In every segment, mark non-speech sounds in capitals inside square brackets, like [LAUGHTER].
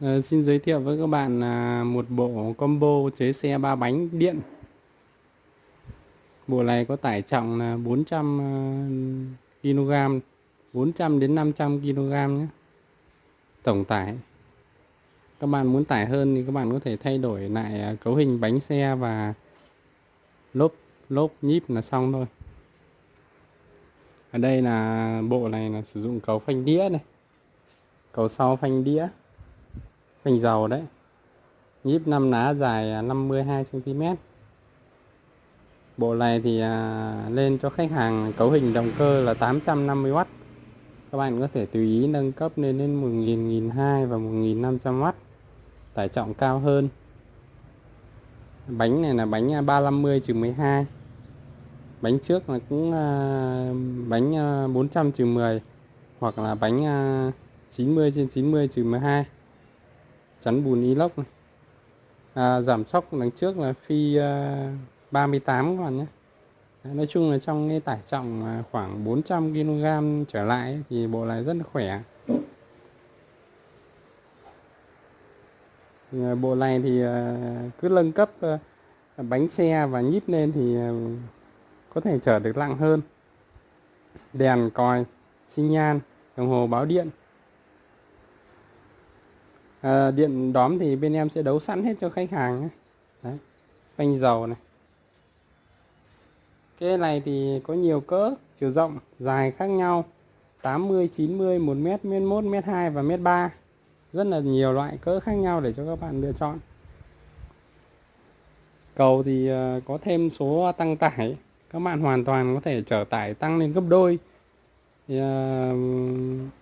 Ờ, xin giới thiệu với các bạn là một bộ combo chế xe ba bánh điện. Bộ này có tải trọng là 400 kg, 400 đến 500 kg nhé. Tổng tải. Các bạn muốn tải hơn thì các bạn có thể thay đổi lại à, cấu hình bánh xe và lốp lốp nhíp là xong thôi. Ở đây là à, bộ này là sử dụng cấu phanh đĩa này. Cầu sau phanh đĩa phanh dầu đấy. Nhíp 5 lá dài à, 52 cm bộ này thì à, lên cho khách hàng cấu hình động cơ là 850W các bạn có thể tùy ý nâng cấp lên đến 1000 1200 và 1500W tải trọng cao hơn. Bánh này là bánh à, 350 12 bánh trước là cũng bánh 400 10 hoặc là bánh 90 trên 90 12 chắn bùn inox này. À, giảm sóc đằng trước là phi uh, 38 các bạn nhé. Nói chung là trong cái tải trọng à, khoảng 400 kg trở lại thì bộ này rất là khỏe. À, bộ này thì à, cứ nâng cấp bánh xe và nhíp lên thì có thể chở được nặng hơn. Đèn còi xi nhan đồng hồ báo điện à, điện đóm thì bên em sẽ đấu sẵn hết cho khách hàng đấy phanh dầu này. Cái này thì có nhiều cỡ chiều rộng dài khác nhau. 80 90 1 mét mét 1 mét 2 và m 3 rất là nhiều loại cỡ khác nhau để cho các bạn lựa chọn. Cầu thì ờ, có thêm số tăng tải. Các bạn hoàn toàn có thể trở tải tăng lên gấp đôi. Thì, uh,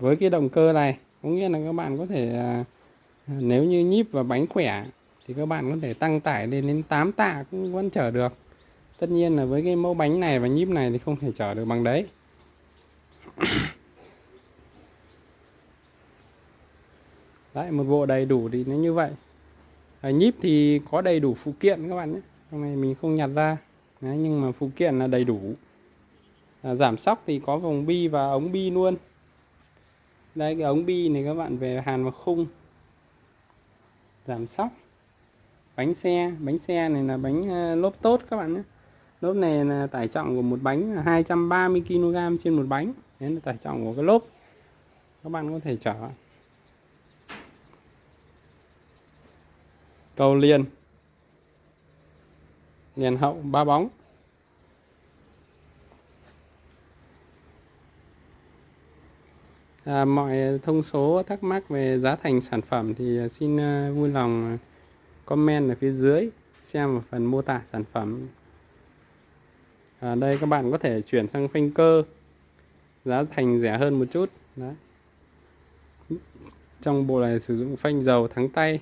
với cái động cơ này có nghĩa là các bạn có thể à, à, nếu như nhíp và bánh khỏe thì các bạn có thể tăng tải lên đến 8 tạ cũng vẫn chở được. Tất nhiên là với cái mẫu bánh này và nhíp này thì không thể chở được bằng đấy. [COUGHS] Đấy một bộ đầy đủ thì nó như vậy. À, nhíp thì có đầy đủ phụ kiện các bạn nhé. Hôm nay mình không nhặt ra. Đấy, nhưng mà phụ kiện là đầy đủ. À, giảm sóc thì có vòng bi và ống bi luôn đây cái ống bi này các bạn, về hàn vào khung. Giảm sóc. Bánh xe. Bánh xe này là bánh ờ, lốp tốt các bạn nhé. Lốp này là tải trọng của một bánh là 230 kg trên một bánh. Đấy là tải trọng của cái lốp. Các bạn có thể chở. Cầu liền. Liền hậu, ba bóng. À, mọi thông số thắc mắc về giá thành sản phẩm thì à, xin à, vui lòng à, comment ở phía dưới xem ở phần mô tả sản phẩm. À, đây các bạn có thể chuyển sang phanh cơ giá thành rẻ hơn một chút. Đó. Trong bộ này sử dụng phanh dầu thắng tay